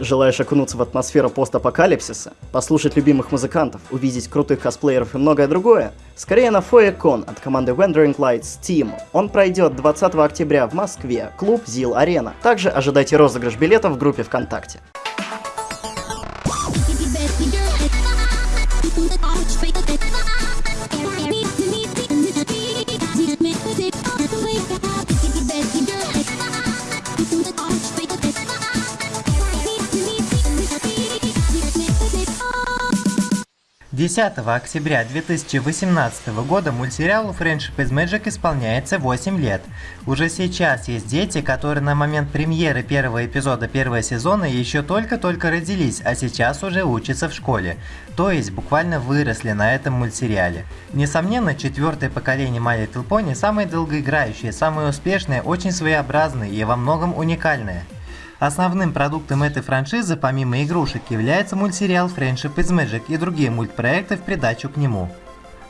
Желаешь окунуться в атмосферу постапокалипсиса, послушать любимых музыкантов, увидеть крутых косплееров и многое другое? Скорее на FoeCon от команды Wandering Lights Team. Он пройдет 20 октября в Москве, клуб ZIL Arena. Также ожидайте розыгрыш билетов в группе ВКонтакте. 10 октября 2018 года мультсериалу Friendship is Magic исполняется 8 лет. Уже сейчас есть дети, которые на момент премьеры первого эпизода первого сезона еще только-только родились, а сейчас уже учатся в школе. То есть буквально выросли на этом мультсериале. Несомненно, четвертое поколение My Little Pony самое долгоиграющее, самое успешное, очень своеобразное и во многом уникальное. Основным продуктом этой франшизы, помимо игрушек, является мультсериал Friendship is Magic и другие мультпроекты в придачу к нему.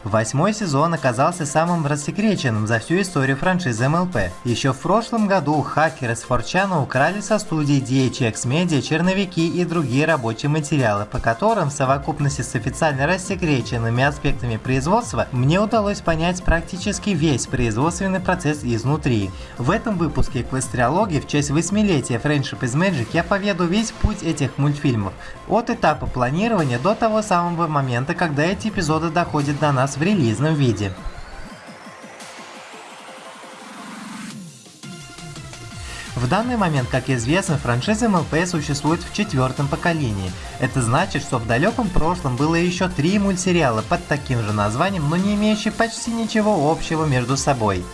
Восьмой сезон оказался самым рассекреченным за всю историю франшизы МЛП. Еще в прошлом году хакеры с Форчана украли со студии DHX Media черновики и другие рабочие материалы, по которым в совокупности с официально рассекреченными аспектами производства мне удалось понять практически весь производственный процесс изнутри. В этом выпуске Эквестриологии в честь восьмилетия Friendship is Magic я поведу весь путь этих мультфильмов, от этапа планирования до того самого момента, когда эти эпизоды доходят до нас в релизном виде. В данный момент, как известно, франшиза МЛП существует в четвертом поколении. Это значит, что в далеком прошлом было еще три мультсериала под таким же названием, но не имеющие почти ничего общего между собой.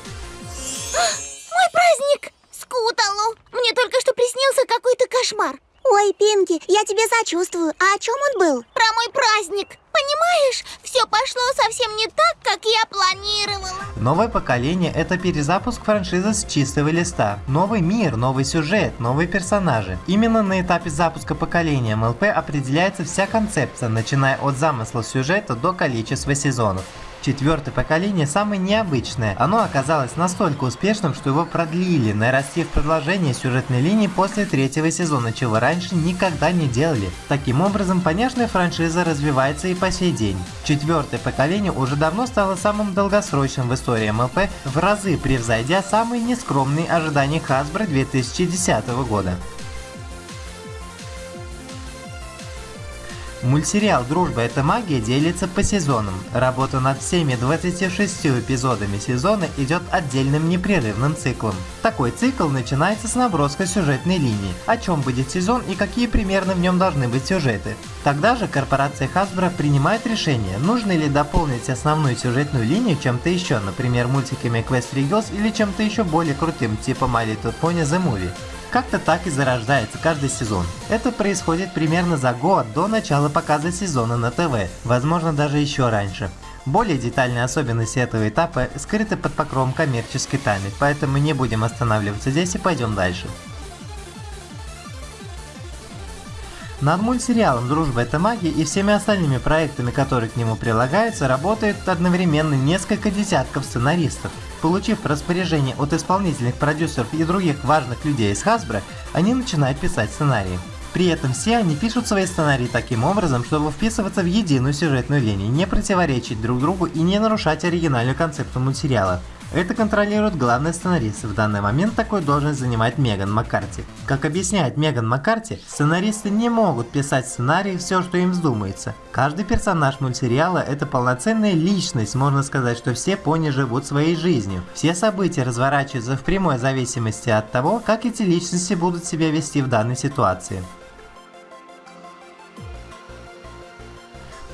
Мой праздник! Скуталу! Мне только что приснился какой-то кошмар. Ой, Пинки, я тебе сочувствую. А о чем он был? Про мой праздник. Понимаешь, все пошло совсем не так, как я планировала. Новое поколение – это перезапуск франшизы с чистого листа. Новый мир, новый сюжет, новые персонажи. Именно на этапе запуска поколения МЛП определяется вся концепция, начиная от замысла сюжета до количества сезонов. Четвертое поколение самое необычное. Оно оказалось настолько успешным, что его продлили, нарастив продолжение сюжетной линии после третьего сезона, чего раньше никогда не делали. Таким образом, понятная франшиза развивается и по сей день. Четвертое поколение уже давно стало самым долгосрочным в истории МЛП, в разы превзойдя самые нескромные ожидания Hasbro 2010 года. Мультсериал «Дружба – это магия» делится по сезонам. Работа над всеми 26 эпизодами сезона идет отдельным непрерывным циклом. Такой цикл начинается с наброска сюжетной линии, о чем будет сезон и какие примерно в нем должны быть сюжеты. Тогда же корпорация Hasbro принимает решение, нужно ли дополнить основную сюжетную линию чем-то еще, например мультиками Quest Regals или чем-то еще более крутым, типа My Little Pony The Movie. Как-то так и зарождается каждый сезон. Это происходит примерно за год до начала показа сезона на ТВ, возможно даже еще раньше. Более детальные особенности этого этапа скрыты под покровом коммерческой тайны, поэтому не будем останавливаться здесь и пойдем дальше. Над мультсериалом «Дружба – это магия» и всеми остальными проектами, которые к нему прилагаются, работают одновременно несколько десятков сценаристов. Получив распоряжение от исполнительных продюсеров и других важных людей из Hasbro, они начинают писать сценарии. При этом все они пишут свои сценарии таким образом, чтобы вписываться в единую сюжетную линию, не противоречить друг другу и не нарушать оригинальную концепту мультсериала. Это контролирует главный сценарист. В данный момент такой должность занимает Меган Маккарти. Как объясняет Меган Маккарти, сценаристы не могут писать сценарий все, что им вздумается. Каждый персонаж мультсериала это полноценная личность, можно сказать, что все пони живут своей жизнью. Все события разворачиваются в прямой зависимости от того, как эти личности будут себя вести в данной ситуации.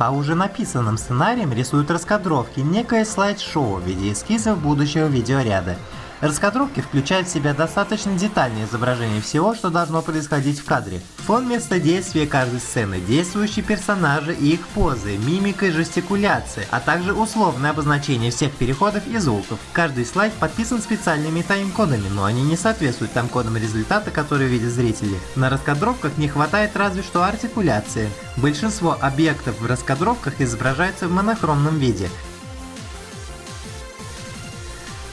По уже написанным сценариям рисуют раскадровки, некое слайд-шоу в виде эскизов будущего видеоряда. Раскадровки включают в себя достаточно детальное изображение всего, что должно происходить в кадре. Фон места действия каждой сцены, действующие персонажи и их позы, мимика и жестикуляция, а также условное обозначение всех переходов и звуков. Каждый слайд подписан специальными тайм-кодами, но они не соответствуют тайм-кодам результата, которые видят зрители. На раскадровках не хватает разве что артикуляции. Большинство объектов в раскадровках изображаются в монохромном виде,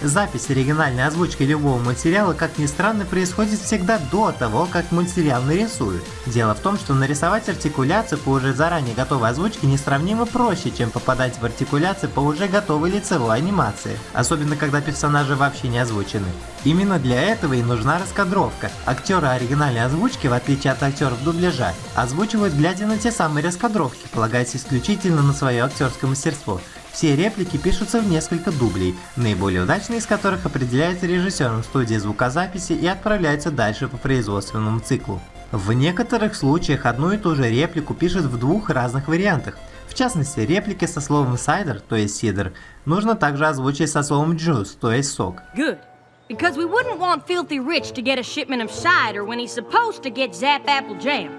Запись оригинальной озвучки любого мультсериала, как ни странно, происходит всегда до того, как мультсериал нарисуют. Дело в том, что нарисовать артикуляцию по уже заранее готовой озвучке несравнимо проще, чем попадать в артикуляцию по уже готовой лицевой анимации, особенно когда персонажи вообще не озвучены. Именно для этого и нужна раскадровка. Актеры оригинальной озвучки, в отличие от актеров дубляжа, озвучивают глядя на те самые раскадровки, полагаясь исключительно на свое актерское мастерство. Все реплики пишутся в несколько дублей, наиболее удачные из которых определяются режиссером студии звукозаписи и отправляются дальше по производственному циклу. В некоторых случаях одну и ту же реплику пишут в двух разных вариантах. В частности, реплики со словом «сайдер», то есть «сидр», нужно также озвучить со словом «juice», то есть «сок».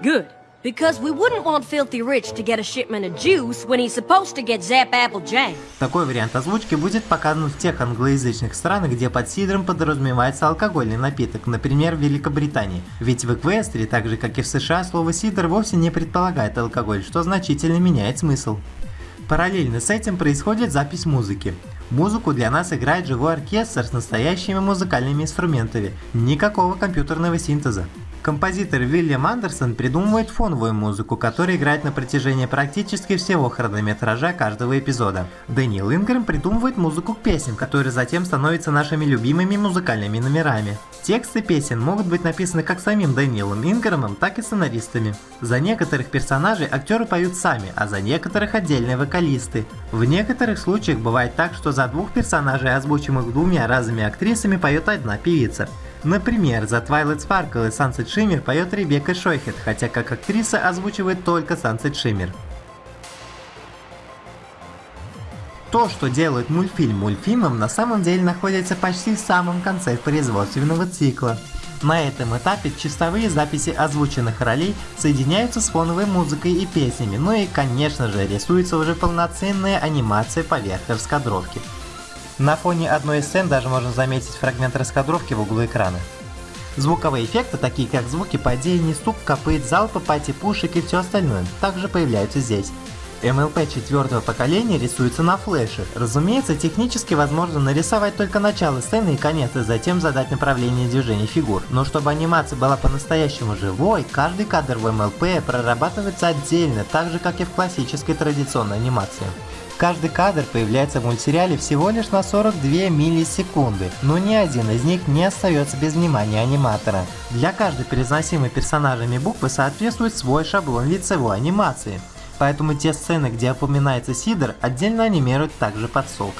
Good. Такой вариант озвучки будет показан в тех англоязычных странах, где под сидром подразумевается алкогольный напиток, например, в Великобритании. Ведь в Эквестрии, так же как и в США, слово сидр вовсе не предполагает алкоголь, что значительно меняет смысл. Параллельно с этим происходит запись музыки. Музыку для нас играет живой оркестр с настоящими музыкальными инструментами, никакого компьютерного синтеза. Композитор Вильям Андерсон придумывает фоновую музыку, которая играет на протяжении практически всего хронометража каждого эпизода. Дэниел Ингрэм придумывает музыку к песням, которые затем становятся нашими любимыми музыкальными номерами. Тексты песен могут быть написаны как самим Дэниелом Ингрэмом, так и сценаристами. За некоторых персонажей актеры поют сами, а за некоторых отдельные вокалисты. В некоторых случаях бывает так, что за двух персонажей, озвучимых двумя разными актрисами, поет одна певица. Например, за Twilight Sparkle и Sunset Shimmer поет Ребекка Шойхет, хотя как актриса озвучивает только Sunset Shimmer. То, что делает мультфильм мультфильмом, на самом деле находится почти в самом конце производственного цикла. На этом этапе чистовые записи озвученных ролей соединяются с фоновой музыкой и песнями, ну и конечно же рисуется уже полноценная анимация поверх раскадровки. На фоне одной из сцен даже можно заметить фрагмент раскадровки в углу экрана. Звуковые эффекты, такие как звуки падений, стук копыт, залпа, пати пушек и все остальное, также появляются здесь. MLP четвертого поколения рисуется на флеше. Разумеется, технически возможно нарисовать только начало сцены и конец, и затем задать направление движения фигур. Но чтобы анимация была по-настоящему живой, каждый кадр в MLP прорабатывается отдельно, так же как и в классической традиционной анимации. Каждый кадр появляется в мультсериале всего лишь на 42 миллисекунды, но ни один из них не остается без внимания аниматора. Для каждой произносимой персонажами буквы соответствует свой шаблон лицевой анимации, поэтому те сцены, где упоминается Сидор, отдельно анимируют также под сок.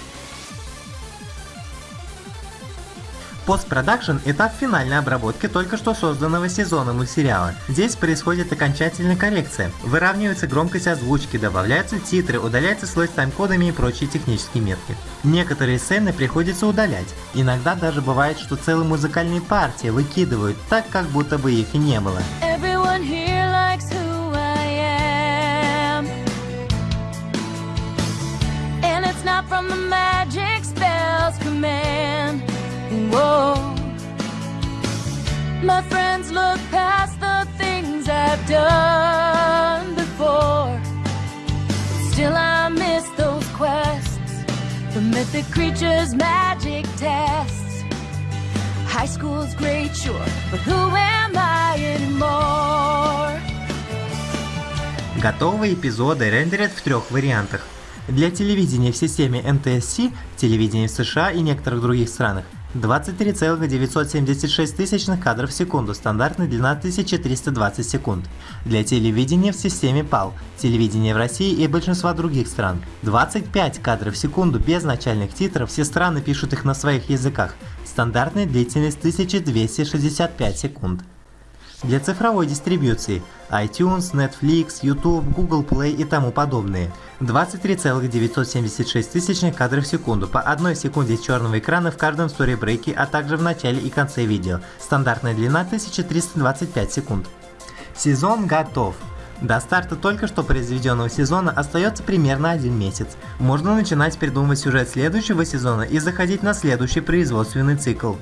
Постпродакшн – этап финальной обработки только что созданного сезона мультсериала. Здесь происходит окончательная коррекция. Выравнивается громкость озвучки, добавляются титры, удаляется слой с тайм-кодами и прочие технические метки. Некоторые сцены приходится удалять. Иногда даже бывает, что целые музыкальные партии выкидывают, так как будто бы их и не было. From the magic spells command. Whoa. My friends look past the things I've done before. Still, I miss those quests. The mythic creatures, magic tests. High school's great, sure, but who am I anymore? Готовые эпизоды рендерят в трех вариантах. Для телевидения в системе NTSC, телевидения в США и некоторых других странах 23,976 тысячных кадров в секунду, стандартная длина 1320 секунд. Для телевидения в системе PAL, телевидения в России и большинства других стран 25 кадров в секунду без начальных титров, все страны пишут их на своих языках, стандартная длительность 1265 секунд. Для цифровой дистрибьюции iTunes, Netflix, YouTube, Google Play и тому подобные 23,976 тысячных кадров в секунду по одной секунде черного экрана в каждом сторибрейке, а также в начале и конце видео. Стандартная длина 1325 секунд. Сезон готов. До старта только что произведенного сезона остается примерно один месяц. Можно начинать придумывать сюжет следующего сезона и заходить на следующий производственный цикл.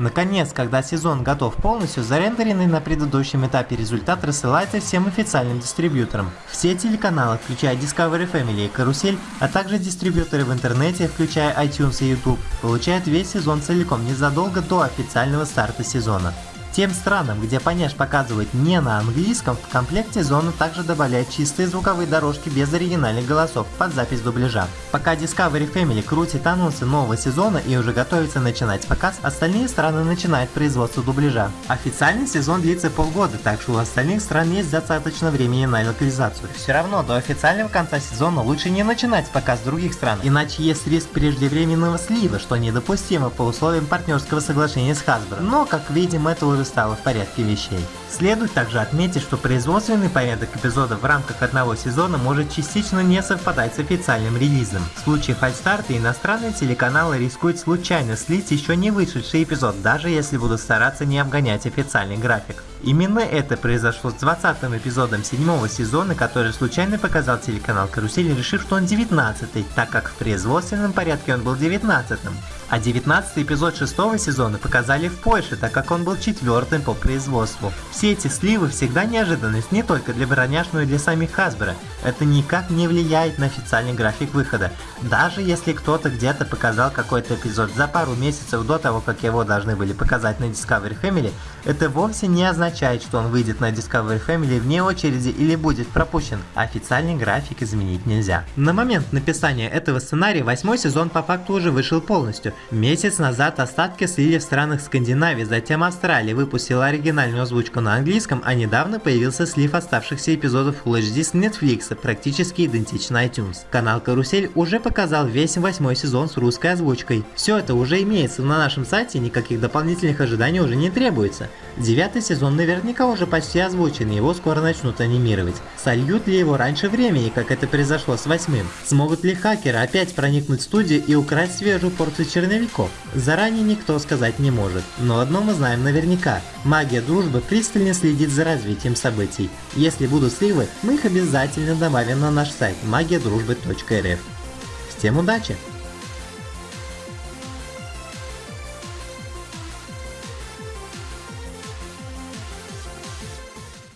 Наконец, когда сезон готов полностью, зарендеренный на предыдущем этапе результат рассылается всем официальным дистрибьюторам. Все телеканалы, включая Discovery Family и Карусель, а также дистрибьюторы в интернете, включая iTunes и YouTube, получают весь сезон целиком незадолго до официального старта сезона. Тем странам, где Поняш показывает не на английском, в комплекте зона также добавляет чистые звуковые дорожки без оригинальных голосов под запись дубляжа. Пока Discovery Family крутит анонсы нового сезона и уже готовится начинать показ, остальные страны начинают производство дубляжа. Официальный сезон длится полгода, так что у остальных стран есть достаточно времени на локализацию. Все равно до официального конца сезона лучше не начинать показ других стран, иначе есть риск преждевременного слива, что недопустимо по условиям партнерского соглашения с Hasbro. Но, как видим, это уже стало в порядке вещей. Следует также отметить, что производственный порядок эпизодов в рамках одного сезона может частично не совпадать с официальным релизом. В случае фальстарта иностранные телеканалы рискуют случайно слить еще не вышедший эпизод, даже если будут стараться не обгонять официальный график. Именно это произошло с 20 эпизодом седьмого сезона, который случайно показал телеканал Карусель, решив, что он 19 так как в производственном порядке он был 19 -м. А 19 эпизод шестого сезона показали в Польше, так как он был четвертым по производству. Все эти сливы всегда неожиданность не только для Броняш, но и для самих Hasbro. Это никак не влияет на официальный график выхода. Даже если кто-то где-то показал какой-то эпизод за пару месяцев до того, как его должны были показать на Discovery Family, это вовсе не означает, что он выйдет на Discovery Family вне очереди или будет пропущен. Официальный график изменить нельзя. На момент написания этого сценария восьмой сезон по факту уже вышел полностью. Месяц назад остатки слили в странах Скандинавии, затем Австралия выпустила оригинальную озвучку на английском, а недавно появился слив оставшихся эпизодов Full HD с Netflix, практически идентично iTunes. Канал Карусель уже показал весь восьмой сезон с русской озвучкой. Все это уже имеется на нашем сайте, никаких дополнительных ожиданий уже не требуется. Девятый сезон наверняка уже почти озвучен, его скоро начнут анимировать. Сольют ли его раньше времени, как это произошло с восьмым? Смогут ли хакеры опять проникнуть в студию и украсть свежую порцию черновиков? Заранее никто сказать не может. Но одно мы знаем наверняка. Магия дружбы пристально следит за развитием событий. Если будут сливы, мы их обязательно добавим на наш сайт магиадружбы.рф. Всем удачи!